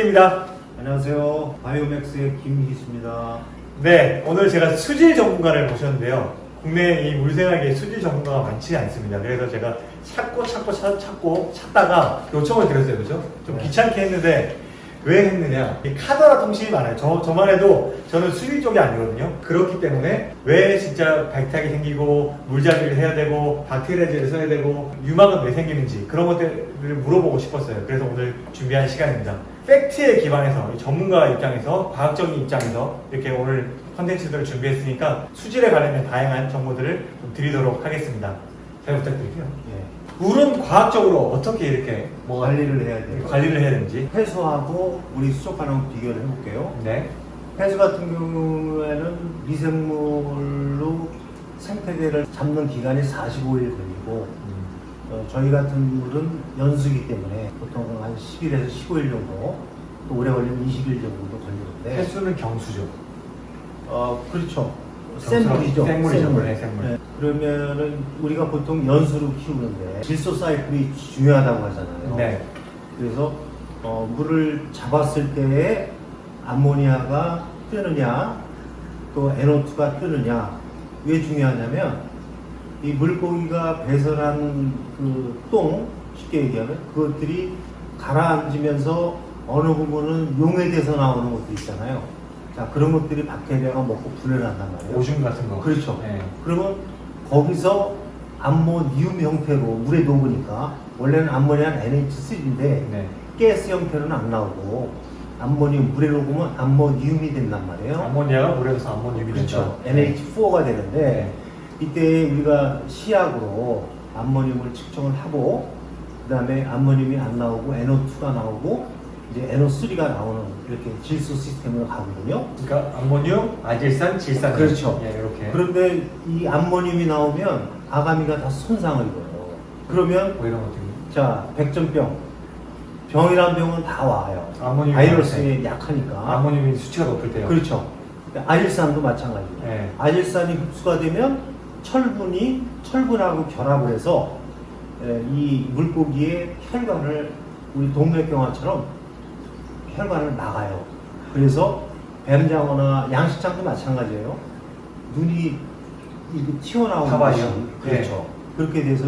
김기입니다. 안녕하세요. 바이오맥스의 김희수입니다. 네, 오늘 제가 수질 전문가를 모셨는데요. 국내에 이 물생활계 수질 전문가가 많지 않습니다. 그래서 제가 찾고 찾고 찾, 찾고 찾다가 요청을 드렸어요. 그죠? 좀 네. 귀찮게 했는데 왜 했느냐? 이 카더라 통신이 많아요. 저, 저만 해도 저는 수질 쪽이 아니거든요. 그렇기 때문에 왜 진짜 백탁이 생기고 물잡이를 해야 되고 박테리아제를 써야 되고 유막은 왜 생기는지 그런 것들을 물어보고 싶었어요. 그래서 오늘 준비한 시간입니다. 팩트에 기반해서 이 전문가 입장에서 과학적인 입장에서 이렇게 오늘 컨텐츠들을 준비했으니까 수질에 관련된 다양한 정보들을 좀 드리도록 하겠습니다. 잘 부탁드릴게요. 예. 물은 과학적으로 어떻게 이렇게 뭐 관리를 해야 돼요. 관리를 해야 되는지. 폐수하고 우리 수족관하고 비교를 해볼게요. 네. 폐수 같은 경우에는 미생물로 생태계를 잡는 기간이 45일 걸리고 어, 저희 같은 물은 연수기 때문에 보통 한 10일에서 15일 정도 또 오래 걸리면 20일 정도 걸리는데 횟수는 경수죠. 어, 그렇죠. 생물이죠. 생물이죠, 생물. 원래 생물. 네. 그러면은 우리가 보통 연수로 키우는데 질소 사이클이 중요하다고 하잖아요. 네. 그래서 어, 물을 잡았을 때에 암모니아가 뜨느냐 또 NO2가 뜨느냐 왜 중요하냐면 이 물고기가 배설한 그 똥 쉽게 얘기하면 그것들이 가라앉으면서 어느 부분은 용해돼서 나오는 것도 있잖아요. 자 그런 것들이 박테리아가 먹고 분해한단 말이에요. 오줌 같은 거. 그렇죠. 네. 그러면 거기서 암모니움 형태로 물에 녹으니까 원래는 암모니아는 NH3인데 네. 가스 형태로는 안 나오고 암모니움 물에 녹으면 암모니움이 된단 말이에요. 암모니아가 물에서 암모늄이 그렇죠. 된다. NH4가 되는데 네. 이때 우리가 시약으로 암모늄을 측정을 하고 그 다음에 암모늄이 안 나오고 NO2가 나오고 이제 NO3가 나오는 이렇게 질소 시스템으로 가거든요. 그러니까 암모늄, 아질산, 질산. 그렇죠. 예, 이렇게. 그런데 이 암모늄이 나오면 아가미가 다 손상을 입어요. 그러면 뭐 이런 것들이. 자 백전병 병이란 병은 다 와요. 암모늄이 바이러스에 약하니까. 암모늄이 수치가 높을 때요. 그렇죠. 아질산도 마찬가지예요. 네. 아질산이 흡수가 되면 철분이 철분하고 결합을 해서 에, 이 물고기의 혈관을 우리 동맥경화처럼 혈관을 막아요. 그래서 뱀장어나 양식장도 마찬가지예요. 눈이 이렇게 튀어나오는. 것이 네. 그렇죠. 그렇게 돼서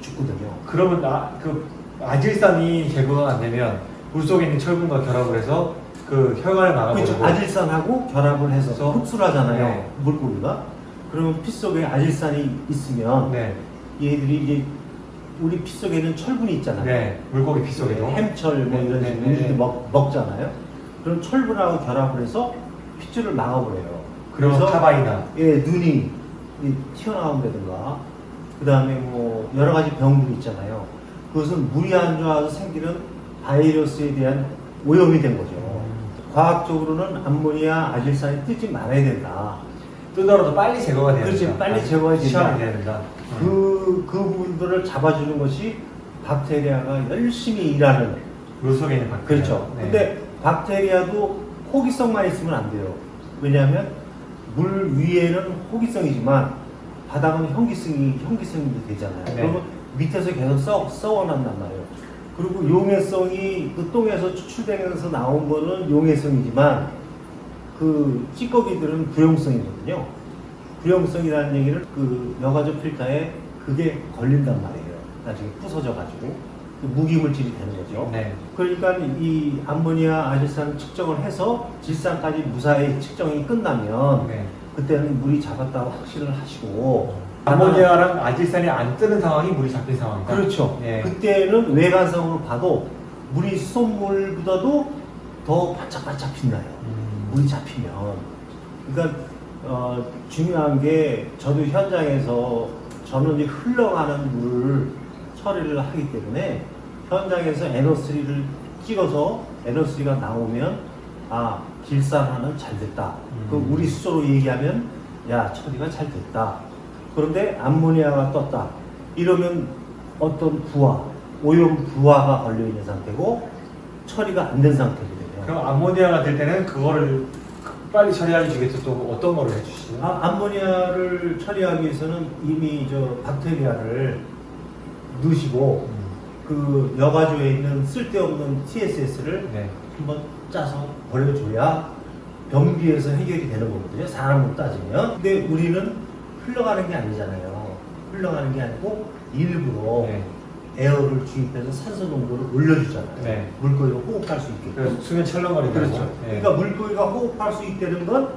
죽거든요. 그러면 아, 그 아질산이 제거가 안 되면 물 속에 있는 철분과 결합을 해서 그 혈관을 막아버리고 그렇죠. 아질산하고 결합을 해서? 흡수를 하잖아요. 네. 물고기가. 그러면 피 속에 아질산이 있으면 네. 얘들이 이제 우리 피 속에는 철분이 있잖아요. 네. 물고기 피 속에도. 햄철 뭐 네, 이런 네, 식으로 네, 우리도 네. 먹, 먹잖아요. 그럼 철분하고 결합을 해서 핏줄을 막아버려요. 그래서 타바이나. 예, 눈이 이 튀어나온다든가 그 다음에 뭐 여러 가지 병들이 있잖아요. 그것은 물이 안 좋아서 생기는 바이러스에 대한 오염이 된 거죠. 과학적으로는 암모니아 아질산이 뜨지 말아야 된다. 뜨더라도 빨리 제거가 돼야 그렇지, 된다. 빨리 된다. 시험이 돼야 된다. 그, 그 부분들을 잡아주는 것이 박테리아가 열심히 일하는 물 속에 있는 박테리아. 그렇죠. 네. 근데 박테리아도 호기성만 있으면 안 돼요. 왜냐하면 물 위에는 호기성이지만 바닥은 현기성이 현기성이 되잖아요. 네. 그러면 밑에서 계속 썩 썩어난단 말이에요. 그리고 용해성이 그 똥에서 추출되면서 나온 거는 용해성이지만 그 찌꺼기들은 부용성이거든요. 부용성이라는 얘기는 그 여가조 필터에 그게 걸린단 말이에요. 나중에 부서져 가지고 그 무기물질이 되는 거죠. 네. 그러니까 이 암모니아 아질산 측정을 해서 질산까지 무사히 측정이 끝나면 네. 그때는 물이 잡았다고 확신을 하시고 아모니아랑 아질산이 안 뜨는 상황이 물이 잡힌 상황이다. 그렇죠. 예. 그때는 외관성으로 봐도 물이 수돗물보다도 더 바짝바짝 빛나요. 음. 물이 잡히면. 그러니까 어, 중요한 게 저도 현장에서 저는 이제 흘러가는 물을 처리를 하기 때문에 현장에서 NO3를 찍어서 NO3가 나오면 아 질산화는 잘 됐다. 음. 그 우리 수소로 얘기하면 야 처리가 잘 됐다. 그런데 암모니아가 떴다. 이러면 어떤 부하, 오염 부하가 걸려 있는 상태고 처리가 안 된 상태거든요. 그럼 암모니아가 될 때는 그거를 빨리 처리하기 위해서 또 어떤 거를 해주시죠? 아, 암모니아를 처리하기 위해서는 이미 저 박테리아를 넣으시고 음. 그 여가주에 있는 쓸데없는 TSS를 네. 한번 짜서 버려줘야 변비에서 해결이 되는 거거든요. 사람으로 따지면. 근데 우리는 흘러가는 게 아니잖아요. 흘러가는 게 아니고 일부러 네. 에어를 주입해서 산소 농도를 올려주잖아요. 네. 물고기가 호흡할 수 있게끔. 그래서 수면 철렁거리고. 그렇죠. 네. 그러니까 물고기가 호흡할 수 있다는 건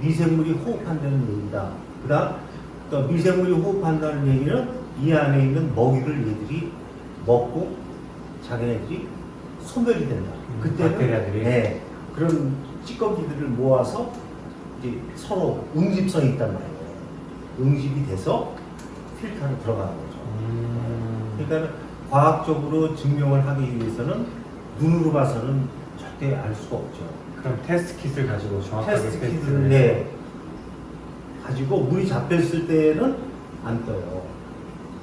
미생물이 호흡한다는 얘기다. 그다음 또 미생물이 호흡한다는 얘기는 이 안에 있는 먹이를 얘들이 먹고 자기네들이 소멸이 된다. 음, 그때는? 네, 그런 찌꺼기들을 모아서 이제 서로 응집성이 있단 말이에요. 응집이 돼서 필터로 들어가는 거죠. 음. 그러니까 과학적으로 증명을 하기 위해서는 눈으로 봐서는 절대 알 수가 없죠. 그럼 테스트 kit을 가지고 정확하게 테스트 키트를 네, 가지고 물이 잡혔을 때는 안 떠요.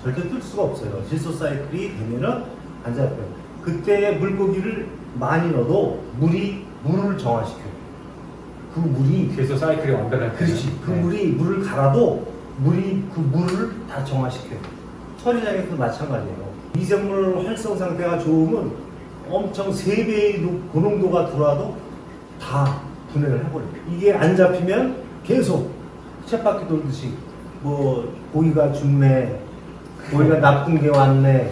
절대 뜰 수가 없어요. 질소 사이클이 되면은 안 잡혀요. 그때 물고기를 많이 넣어도 물이 물을 정화시켜요. 그 물이 질소 사이클이 완벽한 그렇지. 그 네. 물이 물을 갈아도 물이 그 물을 다 정화시켜요. 처리장에도 마찬가지예요. 미생물 활성 상태가 좋으면 엄청 세배의 노- 고농도가 들어와도 다 분해를 해버려요. 이게 안 잡히면 계속 쳇바퀴 돌듯이 뭐 고기가 죽네, 고기가 나쁜 게 왔네,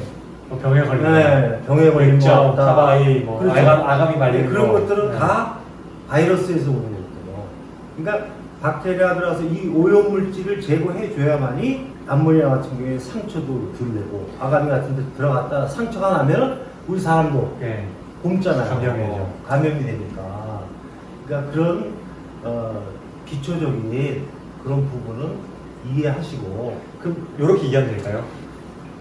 뭐 병에 걸리는 네, 병에 걸린 거 왔다. 타바이, 뭐 그렇죠. 아감, 아감이 말리는 네, 그런 거. 것들은 네. 다 바이러스에서 오는 거거든요. 그러니까 박테리아 들어서 이 오염 물질을 제거해 줘야만이 암모니아 같은 경우에 상처도 덜 내고 아가미 같은 데 들어갔다 상처가 나면 우리 사람도 네. 굶잖아요. 감염이 되죠. 감염이 되니까. 그러니까 그런 어, 기초적인 그런 부분은 이해하시고 그럼 이렇게 이해하면 될까요?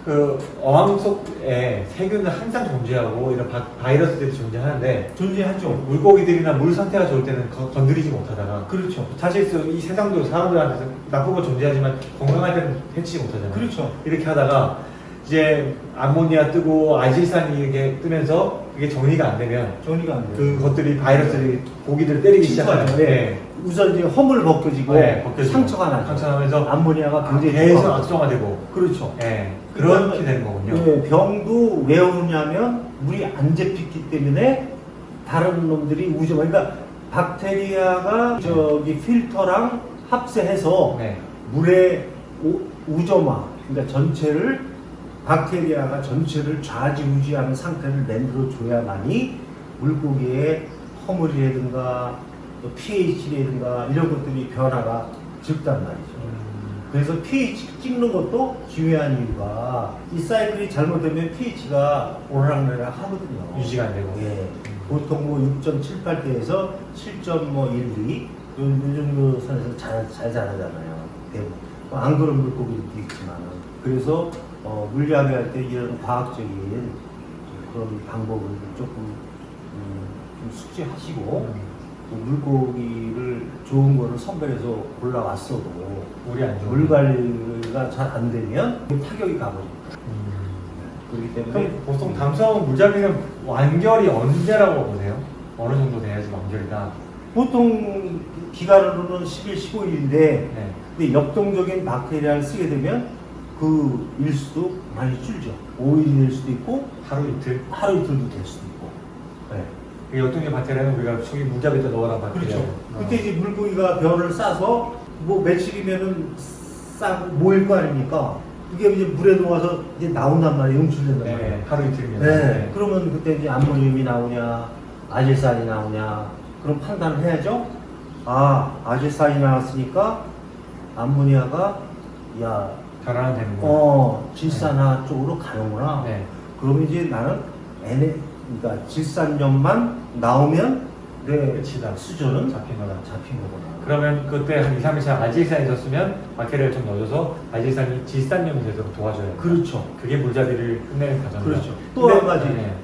그 어항 속에 세균은 항상 존재하고 이런 바, 바이러스들이 존재하는데 존재하죠. 물고기들이나 물 상태가 좋을 때는 거- 건드리지 못하다가 그렇죠. 사실 이 세상도 사람들한테서 나쁜 건 존재하지만 건강할 때는 해치지 못하잖아요. 그렇죠. 이렇게 하다가 이제 암모니아 뜨고 아질산이 이렇게 뜨면서 그게 정리가 안 되면 정리가 안 돼요. 그것들이 바이러스들이 고기들을 때리기 시작하는 침투하죠. 거예요. 우선 이제 허물 벗겨지고 네, 벗겨지고. 상처가 나죠. 상처 나면서 암모니아가 굉장히 계속. 악성화되고 그렇죠. 예, 그렇게 되는 거군요. 네, 병도 왜 오냐면 물이 안 잡히기 때문에 다른 놈들이 우점 그러니까 박테리아가 저기 필터랑 합세해서 네. 물의 우- 우점화 그러니까 전체를 박테리아가 전체를 좌지우지하는 상태를 만들어 줘야만이 물고기의 허물이라든가 또 pH라든가 이런 것들이 변화가 적단 말이죠. 음, 그래서 pH 찍는 것도 중요한 이유가 이 사이클이 잘못되면 pH가 오르락내리락 하거든요. 유지가 안 되고. 예. 보통 뭐 6.78대에서 7.12 요, 요 정도 선에서 잘, 잘 자라잖아요. 대부분. 뭐안 그런 물고기들도 있지만 그래서 어, 물리학할 때 이런 과학적인 그런 방법을 조금 음, 좀 숙지하시고 음, 또 물고기를 좋은 거를 선별해서 골라왔어도 물이 안. 물 관리가 잘 안 되면 타격이 가버립니다. 음. 그렇기 때문에 그럼 보통 담성 물잡이는 완결이 언제라고 보세요? 어느 정도 돼야지 완결이다. 보통 기간으로는 10일, 15일인데 네. 근데 역동적인 박테리아를 쓰게 되면 그 일수도 많이 줄죠. 5일이 될 수도 있고 하루 이틀. 하루 이틀도 될 수도 있고. 네. 그 역동적 박테리아는 우리가 저기 물잡이에다 넣어라 박테리아. 그렇죠. 어. 그때 이제 물고기가 별을 싸서 뭐 며칠이면은 싸고 모일 거 아닙니까? 그게 이제 물에 녹아서 이제 나온단 말이에요. 용출된단 말이에요. 네, 하루 이틀이면. 네. 그러면 그때 이제 암모늄이 나오냐, 아질산이 나오냐, 그런 판단을 해야죠. 아, 아질산이 나왔으니까 암모니아가 야, 변화는 되는 거. 어, 질산화 쪽으로 가는구나. 네. 그러면 이제 나는 N, 그러니까 질산염만 나오면 내 끝이다. 수저는 잡힌 거다. 잡힌 거구나. 그러면 그때 한 2, 3일차 아질산이 있었으면 박테리아를 좀 넣어줘서 아질산이 질산염이 되도록 도와줘야 돼. 그렇죠. 그게 물잡이를 끝내는 과정이다. 그렇죠. 또 한 가지. 네.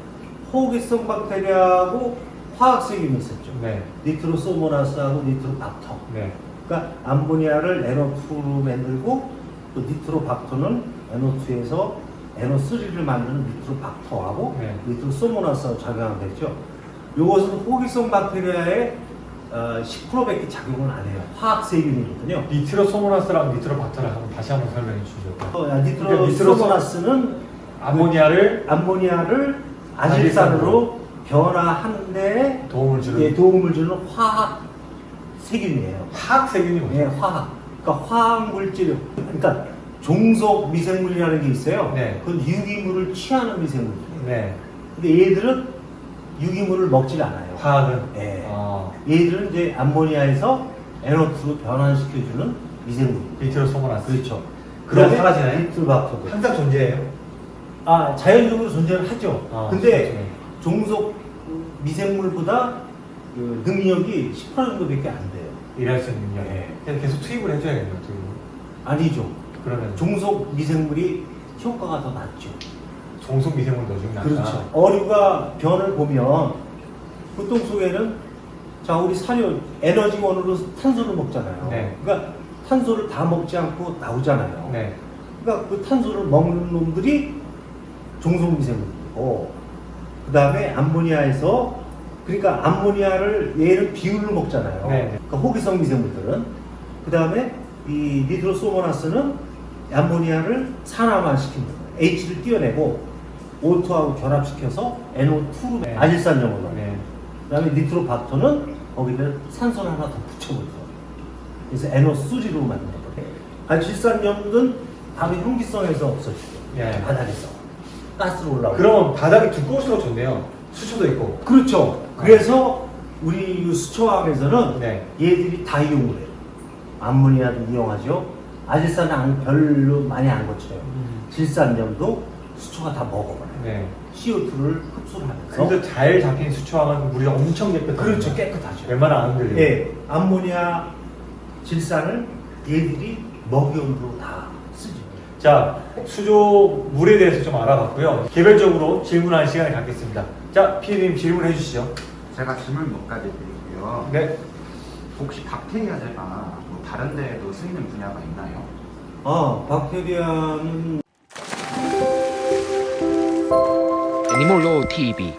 호기성 박테리아하고 화학세균이 있었죠. 네. 니트로소모나스하고 니트로박터. 네. 그러니까 암모니아를 NO2로 만들고 또 니트로박터는 NO2에서 NO3를 만드는 니트로박터하고 네. 니트로소모나스하고 작용하면 되죠. 이것은 호기성 박테리아의 어, 10%밖에 작용을 안 해요. 화학 세균이거든요. 니트로소모나스랑 니트로박터를 한번 다시 한번 설명해 주시죠. 어, 야, 그러니까 니트로소모나스는 아모니아를 암모니아를 아질산으로 변화하는데 도움을 주는 예, 도움을 주는 화학 세균이에요. 화학 세균이 뭐죠? 예, 화학. 그러니까 화학 물질, 그러니까 종속 미생물이라는 게 있어요. 네. 그건 유기물을 취하는 미생물이에요. 네. 근데 얘들은 유기물을 먹질 않아요. 화학은 예. 어, 얘들은 이제 암모니아에서 NO2로 변환시켜주는 미생물. 밑으로 소문났어요. 그렇죠. 그럼 사라지나요? 니트로박터도. 항상 존재해요. 아, 자연적으로 존재를 하죠. 아, 근데 그렇죠. 종속 미생물보다 그 능력이 10% 정도밖에 안 돼요. 일할 수 있는 능력. 네. 그래서 계속 투입을 해줘야겠네요. 투입을. 아니죠. 그러면 종속 미생물이 효과가 더 낮죠. 종속 미생물 넣어주면 낫다. 그렇죠. 어류가 변을 보면 보통 속에는 자 우리 사료 에너지원으로 탄소를 먹잖아요. 네. 그러니까 탄소를 다 먹지 않고 나오잖아요. 네. 그러니까 그 탄소를 먹는 놈들이 종속 미생물이고 그 다음에 암모니아에서 그러니까 암모니아를 얘를 비율로 먹잖아요. 네, 네. 그러니까 호기성 미생물들은 그 다음에 이 니트로소모나스는 암모니아를 산화만 거예요. H를 띄어내고 O2하고 결합시켜서 NO2로 네. 아질산염으로. 네. 그 다음에 니트로박터는 거기다 산소를 하나 더 붙여버려요. 그래서 NO3로 만드는 거예요. 아질산염은 바로 형기성에서 없어지죠. 예. 바닥에서. 가스로 올라오고. 그럼 바닥이 두꺼울수록 좋네요. 수초도 있고. 그렇죠. 그래서 우리 이 수초학에서는 네. 얘들이 다 이용을 해요. 암모니아도 이용하죠. 아질산은 안- 별로 많이 안 거쳐요. 질산염도 수초가 다 먹어버려요. 네. CO2를 흡수를 하면서. 그래서 잘 잡힌 수초하면 물이 엄청 깨끗해요. 그렇죠. 깨끗하죠. 웬만하면 안 흘려요. 예, 암모니아 질산을 얘들이 먹이용으로 다. 자, 수조 물에 대해서 좀 알아봤고요. 개별적으로 질문할 시간을 갖겠습니다. 자, 피디님 질문해 주시죠. 제가 질문 몇 가지 드릴게요. 네. 혹시 박테리아 제가 뭐 다른 데에도 쓰이는 분야가 있나요? 아, 박테리아는 애니몰로 TV